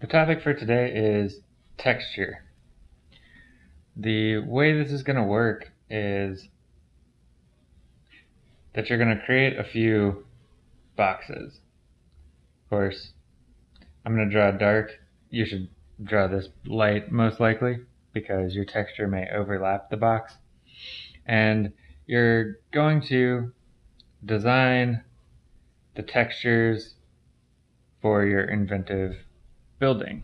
The topic for today is texture. The way this is going to work is that you're going to create a few boxes. Of course, I'm going to draw dark. You should draw this light most likely because your texture may overlap the box. And you're going to design the textures for your inventive building.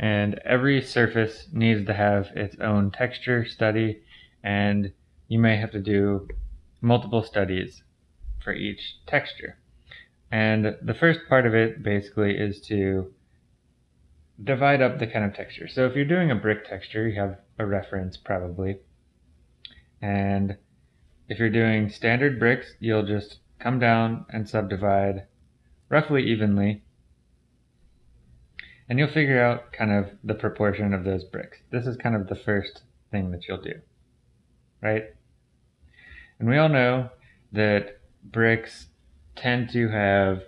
And every surface needs to have its own texture study, and you may have to do multiple studies for each texture. And the first part of it basically is to divide up the kind of texture. So if you're doing a brick texture, you have a reference probably. And if you're doing standard bricks, you'll just come down and subdivide roughly evenly and you'll figure out kind of the proportion of those bricks. This is kind of the first thing that you'll do, right? And we all know that bricks tend to have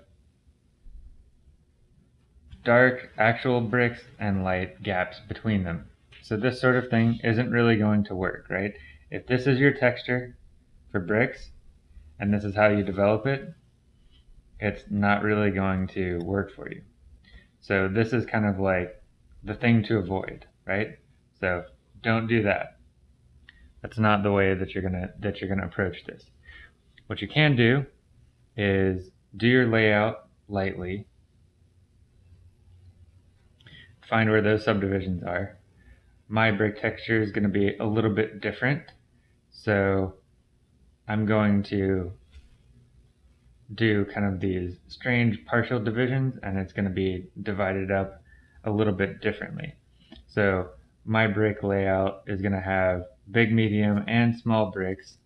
dark actual bricks and light gaps between them. So this sort of thing isn't really going to work, right? If this is your texture for bricks, and this is how you develop it, it's not really going to work for you. So this is kind of like the thing to avoid, right? So don't do that. That's not the way that you're gonna that you're gonna approach this. What you can do is do your layout lightly. Find where those subdivisions are. My brick texture is going to be a little bit different. So I'm going to do kind of these strange partial divisions and it's going to be divided up a little bit differently. So my brick layout is going to have big, medium, and small bricks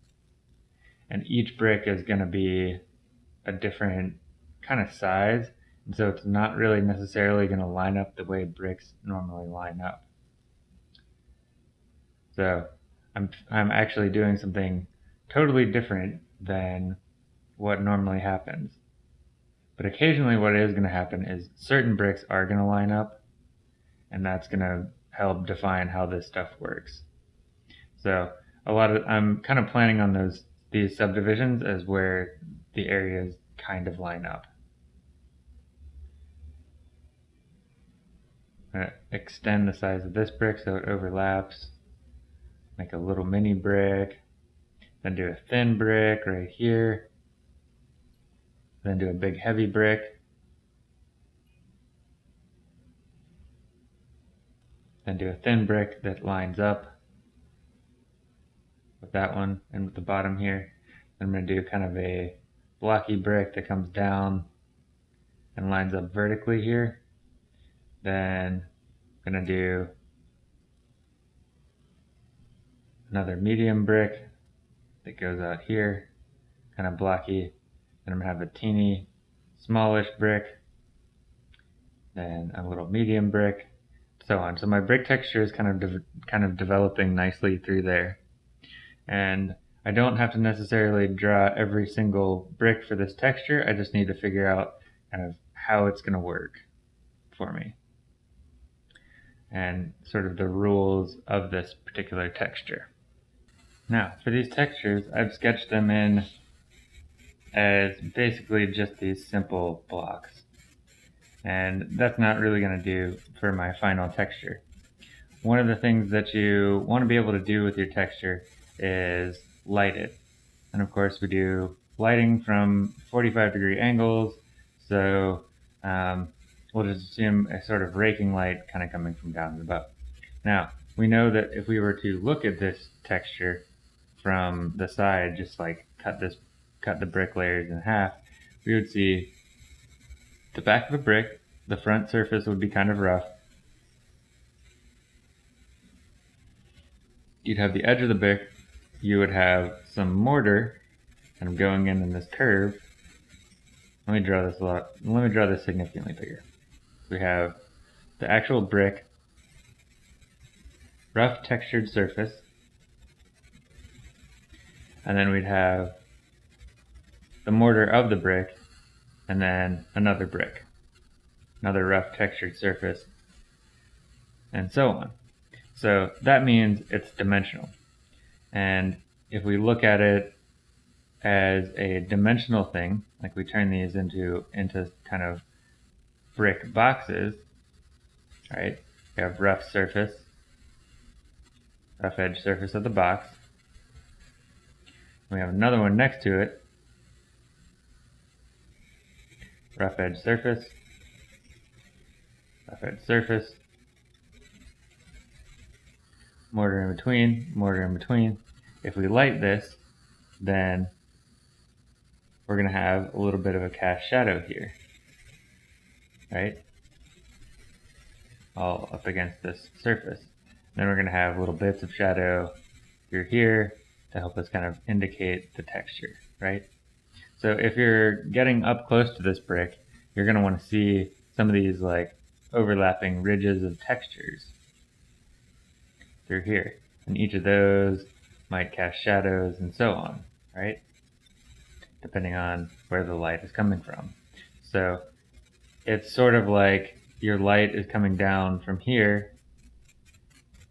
and each brick is going to be a different kind of size and so it's not really necessarily going to line up the way bricks normally line up. So I'm, I'm actually doing something totally different than what normally happens. But occasionally what is going to happen is certain bricks are going to line up and that's going to help define how this stuff works. So a lot of I'm kind of planning on those these subdivisions as where the areas kind of line up. extend the size of this brick so it overlaps. Make a little mini brick. Then do a thin brick right here then do a big heavy brick. Then do a thin brick that lines up with that one and with the bottom here. I'm going to do kind of a blocky brick that comes down and lines up vertically here. Then I'm going to do another medium brick that goes out here, kind of blocky then I'm gonna have a teeny smallish brick, then a little medium brick, so on. So my brick texture is kind of kind of developing nicely through there. And I don't have to necessarily draw every single brick for this texture. I just need to figure out kind of how it's going to work for me. And sort of the rules of this particular texture. Now, for these textures, I've sketched them in as basically just these simple blocks. And that's not really going to do for my final texture. One of the things that you want to be able to do with your texture is light it. And of course we do lighting from 45 degree angles, so um, we'll just assume a sort of raking light kind of coming from down above. Now, we know that if we were to look at this texture from the side, just like cut this cut the brick layers in half, we would see the back of a brick, the front surface would be kind of rough. You'd have the edge of the brick, you would have some mortar of going in in this curve. Let me draw this a lot, let me draw this significantly bigger. We have the actual brick, rough textured surface, and then we'd have the mortar of the brick, and then another brick. another rough textured surface, and so on. So that means it's dimensional. And if we look at it as a dimensional thing, like we turn these into, into kind of brick boxes, right? We have rough surface, rough edge surface of the box. We have another one next to it, rough edge surface, rough edge surface, mortar in between, mortar in between. If we light this, then we're going to have a little bit of a cast shadow here, right? All up against this surface. Then we're going to have little bits of shadow here, here to help us kind of indicate the texture, right? So if you're getting up close to this brick, you're going to want to see some of these like overlapping ridges of textures through here. And each of those might cast shadows and so on, right? Depending on where the light is coming from. So it's sort of like your light is coming down from here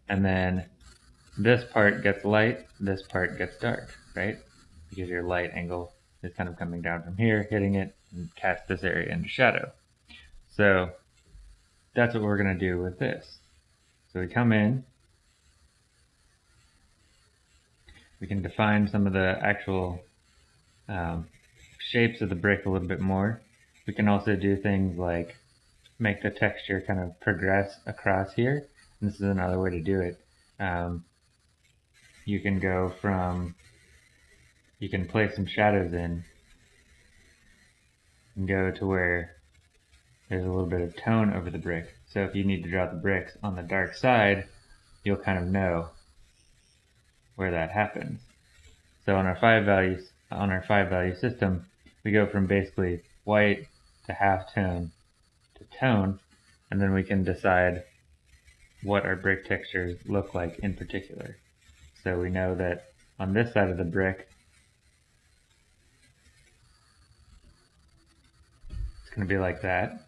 and then this part gets light, this part gets dark, right? Because your light angle is kind of coming down from here, hitting it, and cast this area into shadow. So that's what we're going to do with this. So we come in, we can define some of the actual um, shapes of the brick a little bit more. We can also do things like make the texture kind of progress across here. And this is another way to do it. Um, you can go from, you can place some shadows in and go to where there's a little bit of tone over the brick. So if you need to draw the bricks on the dark side, you'll kind of know where that happens. So on our five values, on our five value system, we go from basically white to half tone to tone, and then we can decide what our brick textures look like in particular. So we know that on this side of the brick, going to be like that.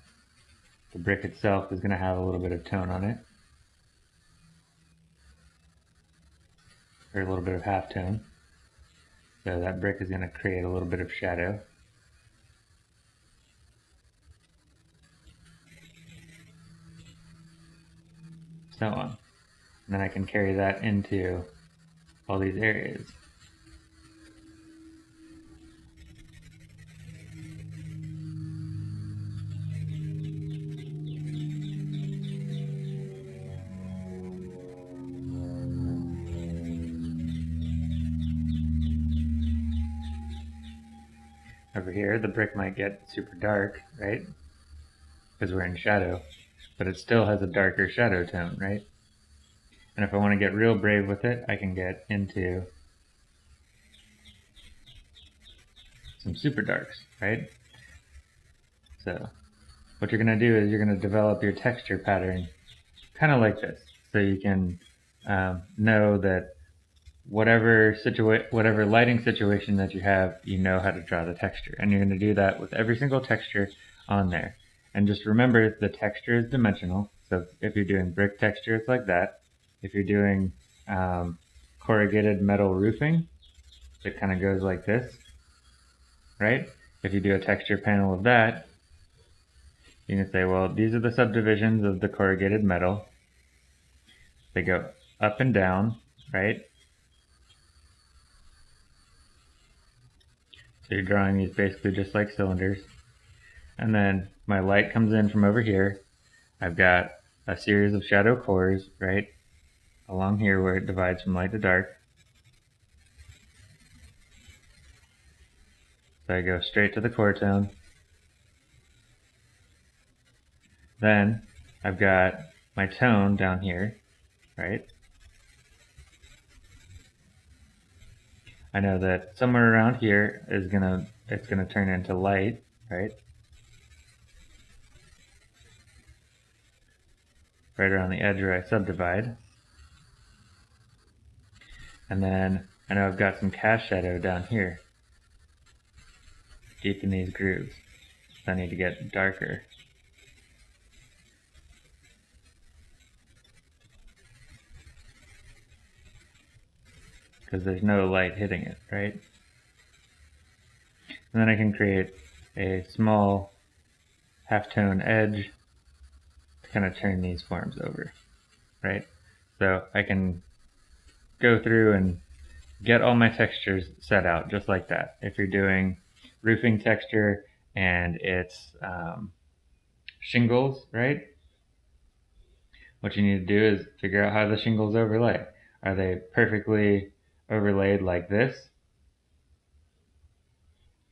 The brick itself is going to have a little bit of tone on it. Or a little bit of half tone. So that brick is going to create a little bit of shadow. So on. And then I can carry that into all these areas. Here, the brick might get super dark, right? Because we're in shadow. But it still has a darker shadow tone, right? And if I want to get real brave with it, I can get into some super darks, right? So what you're going to do is you're going to develop your texture pattern kind of like this. So you can um, know that whatever situa- whatever lighting situation that you have, you know how to draw the texture. And you're going to do that with every single texture on there. And just remember the texture is dimensional. So if you're doing brick texture, it's like that. If you're doing um, corrugated metal roofing, it kind of goes like this, right? If you do a texture panel of that, you can say, well, these are the subdivisions of the corrugated metal. They go up and down, right? So you're drawing these basically just like cylinders. And then my light comes in from over here. I've got a series of shadow cores, right, along here where it divides from light to dark. So I go straight to the core tone. Then I've got my tone down here, right? I know that somewhere around here is gonna it's gonna turn into light, right? Right around the edge where I subdivide. And then I know I've got some cast shadow down here. Deep in these grooves. So I need to get darker. Because there's no light hitting it, right? And then I can create a small halftone edge to kind of turn these forms over, right? So I can go through and get all my textures set out just like that. If you're doing roofing texture and it's um, shingles, right? What you need to do is figure out how the shingles overlay. Are they perfectly overlaid like this?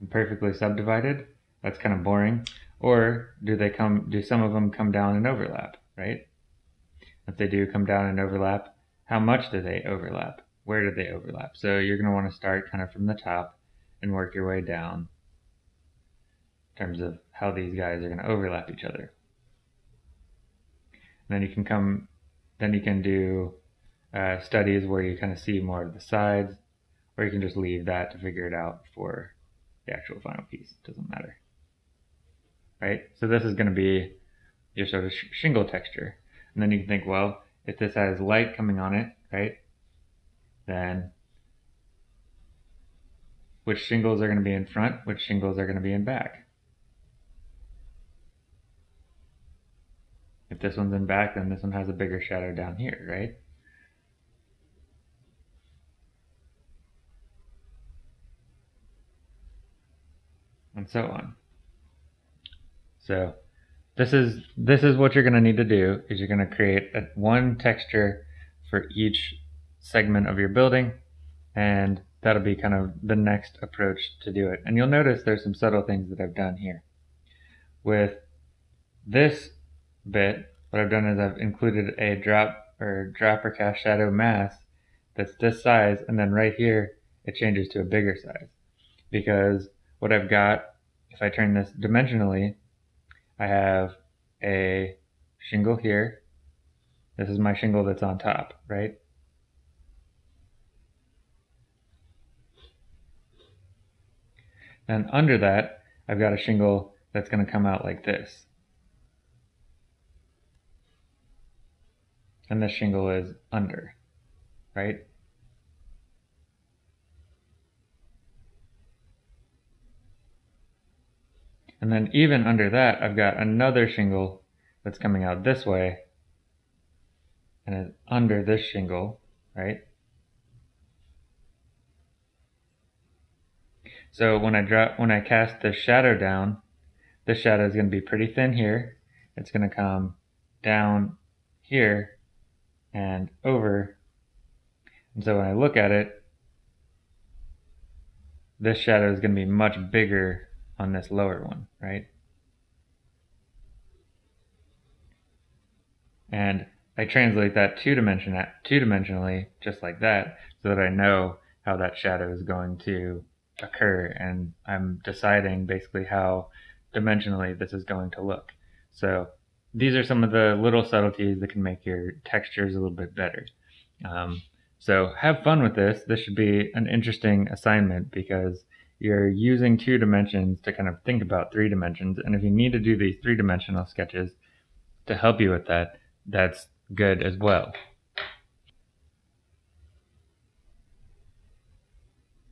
And perfectly subdivided? That's kind of boring. Or do they come? Do some of them come down and overlap? Right? If they do come down and overlap, how much do they overlap? Where do they overlap? So you're going to want to start kind of from the top and work your way down in terms of how these guys are going to overlap each other. And then you can come, then you can do uh, studies where you kind of see more of the sides, or you can just leave that to figure it out for the actual final piece. It doesn't matter. Right? So this is going to be your sort of sh shingle texture. And then you can think, well, if this has light coming on it, right, then which shingles are going to be in front, which shingles are going to be in back. If this one's in back, then this one has a bigger shadow down here, right? And so on. So this is this is what you're going to need to do is you're going to create a, one texture for each segment of your building and that'll be kind of the next approach to do it. And you'll notice there's some subtle things that I've done here. With this bit, what I've done is I've included a drop or drop or cast shadow mask that's this size and then right here it changes to a bigger size because what I've got if I turn this dimensionally I have a shingle here. This is my shingle that's on top right? And under that I've got a shingle that's going to come out like this. And this shingle is under, right? And then even under that, I've got another shingle that's coming out this way and under this shingle, right? So when I drop, when I cast the shadow down, the shadow is going to be pretty thin here. It's going to come down here and over. And so when I look at it, this shadow is going to be much bigger on this lower one, right? And I translate that two dimension two dimensionally just like that so that I know how that shadow is going to occur and I'm deciding basically how dimensionally this is going to look. So these are some of the little subtleties that can make your textures a little bit better. Um, so have fun with this. This should be an interesting assignment because you're using two dimensions to kind of think about three dimensions. And if you need to do these three dimensional sketches to help you with that, that's good as well.